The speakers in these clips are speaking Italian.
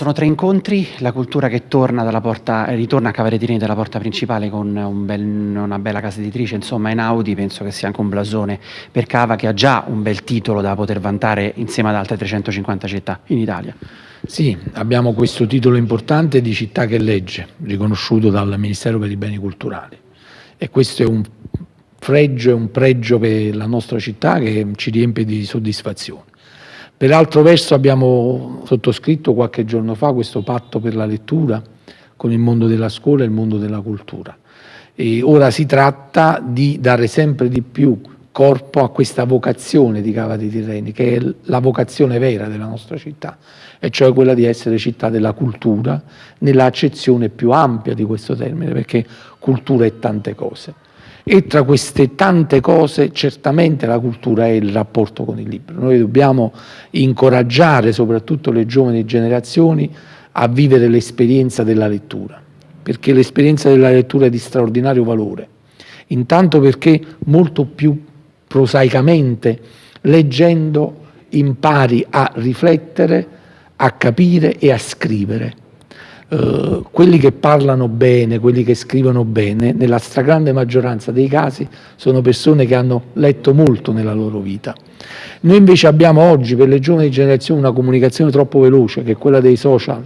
sono tre incontri, la cultura che porta, ritorna a Cavarettini dalla porta principale con un bel, una bella casa editrice, insomma Einaudi penso che sia anche un blasone per Cava che ha già un bel titolo da poter vantare insieme ad altre 350 città in Italia. Sì, abbiamo questo titolo importante di città che legge, riconosciuto dal Ministero per i Beni Culturali e questo è un fregio e un pregio per la nostra città che ci riempie di soddisfazione. Per altro verso abbiamo sottoscritto qualche giorno fa questo patto per la lettura con il mondo della scuola e il mondo della cultura. E ora si tratta di dare sempre di più corpo a questa vocazione di Cava dei Tirreni, che è la vocazione vera della nostra città, e cioè quella di essere città della cultura, nella accezione più ampia di questo termine, perché cultura è tante cose. E tra queste tante cose certamente la cultura è il rapporto con il libro. Noi dobbiamo incoraggiare soprattutto le giovani generazioni a vivere l'esperienza della lettura, perché l'esperienza della lettura è di straordinario valore. Intanto perché molto più prosaicamente, leggendo, impari a riflettere, a capire e a scrivere eh, quelli che parlano bene, quelli che scrivono bene, nella stragrande maggioranza dei casi sono persone che hanno letto molto nella loro vita. Noi invece abbiamo oggi per le giovani generazioni una comunicazione troppo veloce, che è quella dei social,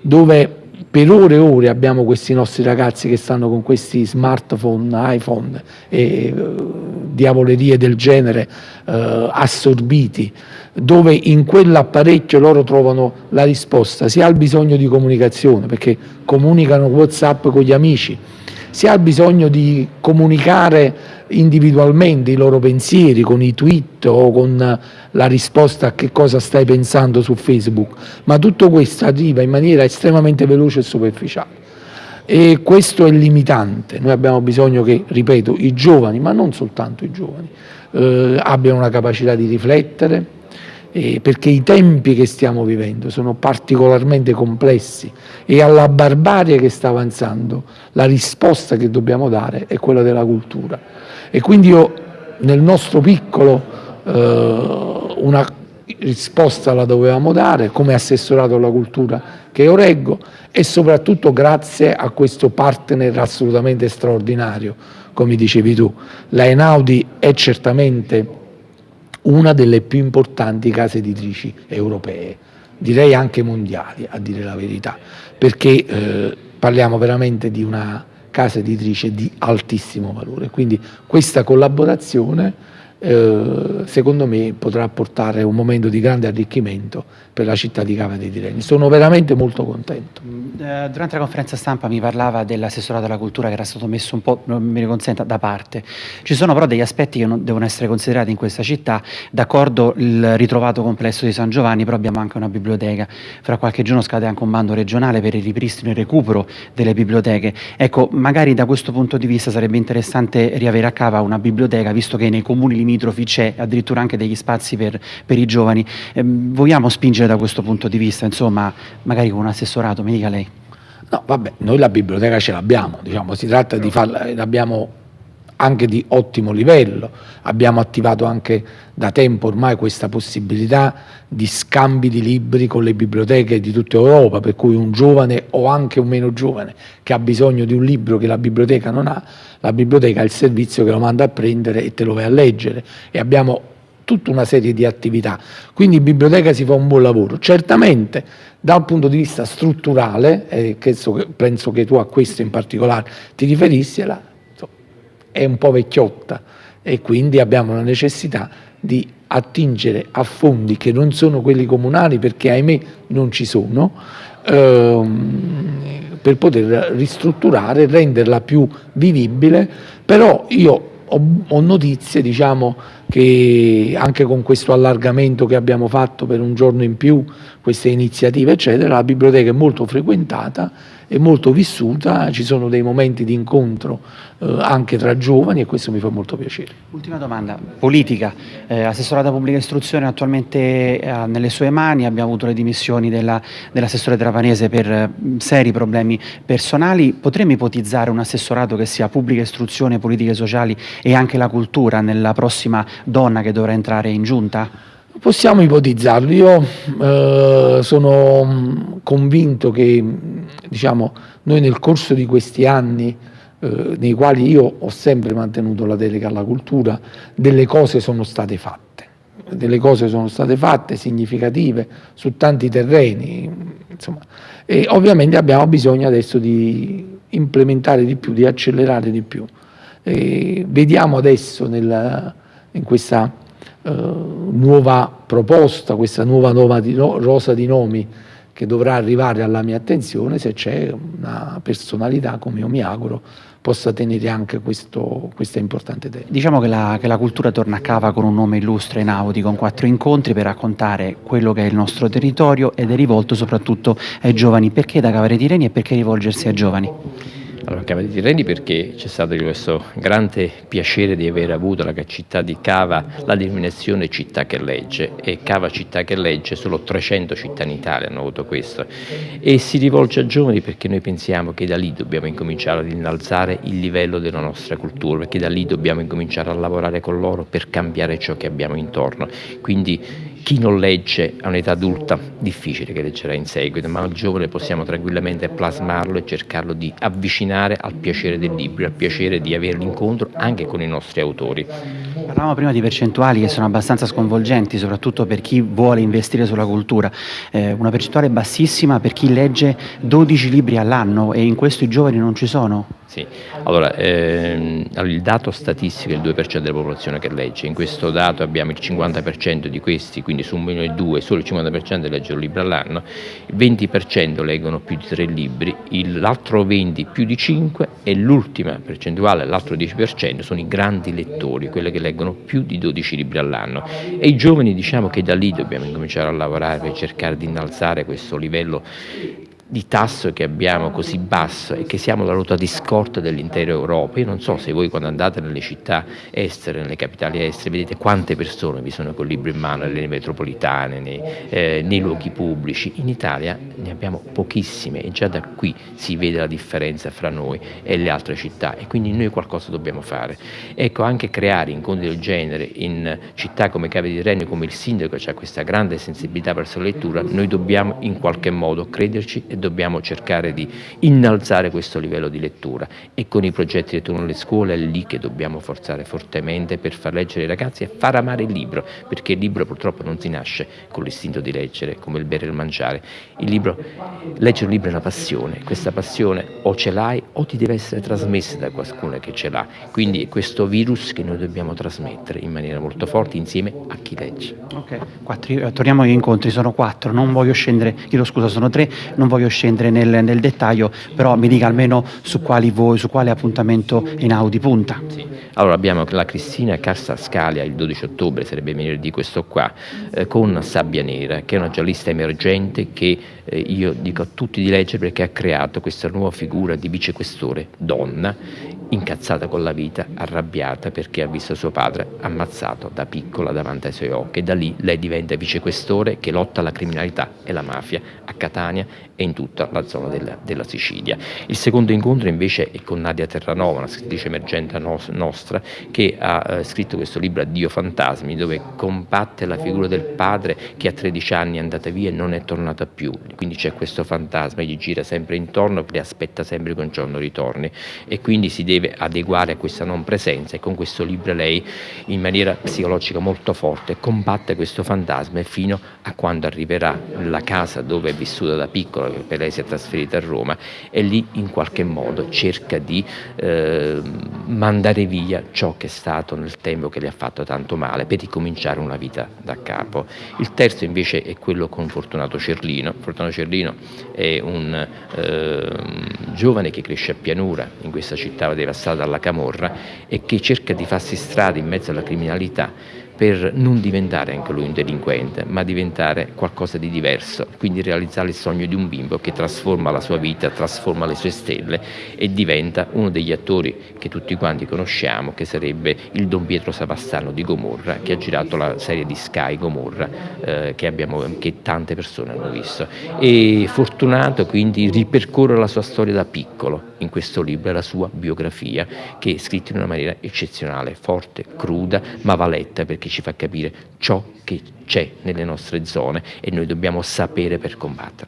dove per ore e ore abbiamo questi nostri ragazzi che stanno con questi smartphone, iPhone e uh, diavolerie del genere uh, assorbiti dove in quell'apparecchio loro trovano la risposta sia al bisogno di comunicazione, perché comunicano Whatsapp con gli amici, sia al bisogno di comunicare individualmente i loro pensieri con i tweet o con la risposta a che cosa stai pensando su Facebook, ma tutto questo arriva in maniera estremamente veloce e superficiale. E questo è limitante, noi abbiamo bisogno che, ripeto, i giovani, ma non soltanto i giovani, eh, abbiano una capacità di riflettere, eh, perché i tempi che stiamo vivendo sono particolarmente complessi e alla barbarie che sta avanzando la risposta che dobbiamo dare è quella della cultura. E quindi io nel nostro piccolo eh, una risposta la dovevamo dare come assessorato alla cultura che io reggo e soprattutto grazie a questo partner assolutamente straordinario, come dicevi tu. La Enaudi è certamente una delle più importanti case editrici europee, direi anche mondiali a dire la verità, perché eh, parliamo veramente di una casa editrice di altissimo valore, quindi questa collaborazione eh, secondo me potrà portare un momento di grande arricchimento per la città di Cava dei Tirreni. Sono veramente molto contento. Mm, eh, durante la conferenza stampa mi parlava dell'assessorato alla cultura che era stato messo un po', mi consenta, da parte. Ci sono però degli aspetti che non devono essere considerati in questa città, d'accordo il ritrovato complesso di San Giovanni, però abbiamo anche una biblioteca. Fra qualche giorno scade anche un bando regionale per il ripristino e il recupero delle biblioteche. Ecco, magari da questo punto di vista sarebbe interessante riavere a Cava una biblioteca, visto che nei comuni limitrofi c'è addirittura anche degli spazi per, per i giovani. Eh, vogliamo spingere da questo punto di vista, insomma, magari con un assessorato, mi dica lei. No, vabbè, noi la biblioteca ce l'abbiamo, diciamo, si tratta di farla, l'abbiamo anche di ottimo livello, abbiamo attivato anche da tempo ormai questa possibilità di scambi di libri con le biblioteche di tutta Europa, per cui un giovane o anche un meno giovane che ha bisogno di un libro che la biblioteca non ha, la biblioteca ha il servizio che lo manda a prendere e te lo vai a leggere e abbiamo tutta una serie di attività. Quindi in biblioteca si fa un buon lavoro. Certamente dal punto di vista strutturale, e penso che tu a questo in particolare ti riferissi, è un po' vecchiotta e quindi abbiamo la necessità di attingere a fondi che non sono quelli comunali perché ahimè non ci sono, ehm, per poter ristrutturare e renderla più vivibile, però io ho, ho notizie diciamo, che anche con questo allargamento che abbiamo fatto per un giorno in più, queste iniziative eccetera, la biblioteca è molto frequentata è molto vissuta, ci sono dei momenti di incontro eh, anche tra giovani e questo mi fa molto piacere. Ultima domanda, politica, eh, assessorata pubblica istruzione attualmente eh, nelle sue mani, abbiamo avuto le dimissioni dell'assessore dell Trapanese per eh, seri problemi personali, potremmo ipotizzare un assessorato che sia pubblica istruzione, politiche sociali e anche la cultura nella prossima donna che dovrà entrare in giunta? Possiamo ipotizzarlo, io eh, sono convinto che diciamo, noi nel corso di questi anni eh, nei quali io ho sempre mantenuto la delega alla cultura, delle cose sono state fatte, delle cose sono state fatte significative su tanti terreni, insomma, e ovviamente abbiamo bisogno adesso di implementare di più, di accelerare di più. E vediamo adesso nella, in questa nuova proposta, questa nuova, nuova di no, rosa di nomi che dovrà arrivare alla mia attenzione se c'è una personalità, come io mi auguro, possa tenere anche questo, questa importante tema. Diciamo che la, che la, cultura torna a cava con un nome illustre in Audi, con quattro incontri per raccontare quello che è il nostro territorio ed è rivolto soprattutto ai giovani. Perché da Cavare Tireni e perché rivolgersi ai giovani? Allora, Cava di Tirreni perché c'è stato questo grande piacere di aver avuto la città di Cava la denominazione città che legge e Cava città che legge, solo 300 città in Italia hanno avuto questo e si rivolge a giovani perché noi pensiamo che da lì dobbiamo incominciare ad innalzare il livello della nostra cultura, perché da lì dobbiamo incominciare a lavorare con loro per cambiare ciò che abbiamo intorno. Quindi chi non legge a un'età adulta, difficile che leggerà in seguito, ma al giovane possiamo tranquillamente plasmarlo e cercarlo di avvicinare al piacere del libro, al piacere di avere l'incontro anche con i nostri autori. Parlavamo prima di percentuali che sono abbastanza sconvolgenti, soprattutto per chi vuole investire sulla cultura. Eh, una percentuale bassissima per chi legge 12 libri all'anno e in questo i giovani non ci sono? Sì, allora ehm, il dato statistico è il 2% della popolazione che legge, in questo dato abbiamo il 50% di questi, quindi su un milione e due solo il 50% legge un libro all'anno, il 20% leggono più di tre libri, l'altro 20% più di 5 e l'ultima percentuale, l'altro 10% sono i grandi lettori, quelli che leggono più di 12 libri all'anno. E i giovani diciamo che da lì dobbiamo incominciare a lavorare per cercare di innalzare questo livello di tasso che abbiamo così basso e che siamo la ruota di scorta dell'intera Europa. Io non so se voi quando andate nelle città estere, nelle capitali estere, vedete quante persone vi sono col libro in mano nelle metropolitane, nei, eh, nei luoghi pubblici. In Italia ne abbiamo pochissime e già da qui si vede la differenza fra noi e le altre città e quindi noi qualcosa dobbiamo fare. Ecco, anche creare incontri del genere in città come Cave di Renio, come il sindaco, ha questa grande sensibilità verso la lettura, noi dobbiamo in qualche modo crederci e dobbiamo cercare di innalzare questo livello di lettura e con i progetti lettura nelle scuole è lì che dobbiamo forzare fortemente per far leggere i ragazzi e far amare il libro, perché il libro purtroppo non si nasce con l'istinto di leggere, come il bere e il mangiare. Il libro, leggere un libro è una passione, questa passione o ce l'hai o ti deve essere trasmessa da qualcuno che ce l'ha, quindi è questo virus che noi dobbiamo trasmettere in maniera molto forte insieme a chi legge. Ok, Quattro, eh, torniamo agli incontri, sono quattro, non voglio scendere, chiedo scusa, sono tre, non voglio scendere nel, nel, dettaglio, però mi dica almeno su, voi, su quale appuntamento in Audi punta. Sì. Allora abbiamo la Cristina Cassa Scalia il 12 ottobre, sarebbe venerdì questo qua, eh, con Sabbia Nera, che è una giallista emergente che eh, io dico a tutti di leggere perché ha creato questa nuova figura di vicequestore donna incazzata con la vita, arrabbiata perché ha visto suo padre ammazzato da piccola davanti ai suoi occhi e da lì lei diventa vicequestore che lotta la criminalità e la mafia a Catania e in tutta la zona della, della Sicilia. Il secondo incontro invece è con Nadia Terranova, una scrittrice emergente nostra che ha eh, scritto questo libro Addio fantasmi dove combatte la figura del padre che a 13 anni è andata via e non è tornata più, quindi c'è questo fantasma, gli gira sempre intorno, le aspetta sempre che un giorno ritorni e quindi si deve adeguare a questa non presenza e con questo libro lei in maniera psicologica molto forte combatte questo fantasma fino a quando arriverà alla casa dove è vissuta da piccola, per lei si è trasferita a Roma e lì in qualche modo cerca di eh, mandare via ciò che è stato nel tempo che le ha fatto tanto male per ricominciare una vita da capo. Il terzo invece è quello con Fortunato Cerlino. Fortunato Cerlino è un eh, giovane che cresce a pianura in questa città devastata dalla camorra e che cerca di farsi strada in mezzo alla criminalità per non diventare anche lui un delinquente, ma diventare qualcosa di diverso, quindi realizzare il sogno di un bimbo che trasforma la sua vita, trasforma le sue stelle e diventa uno degli attori che tutti quanti conosciamo, che sarebbe il Don Pietro Savastano di Gomorra, che ha girato la serie di Sky Gomorra, eh, che, abbiamo, che tante persone hanno visto. E fortunato quindi ripercorre la sua storia da piccolo in questo libro, la sua biografia, che è scritta in una maniera eccezionale, forte, cruda, ma va letta perché perché ci fa capire ciò che c'è nelle nostre zone e noi dobbiamo sapere per combatterlo.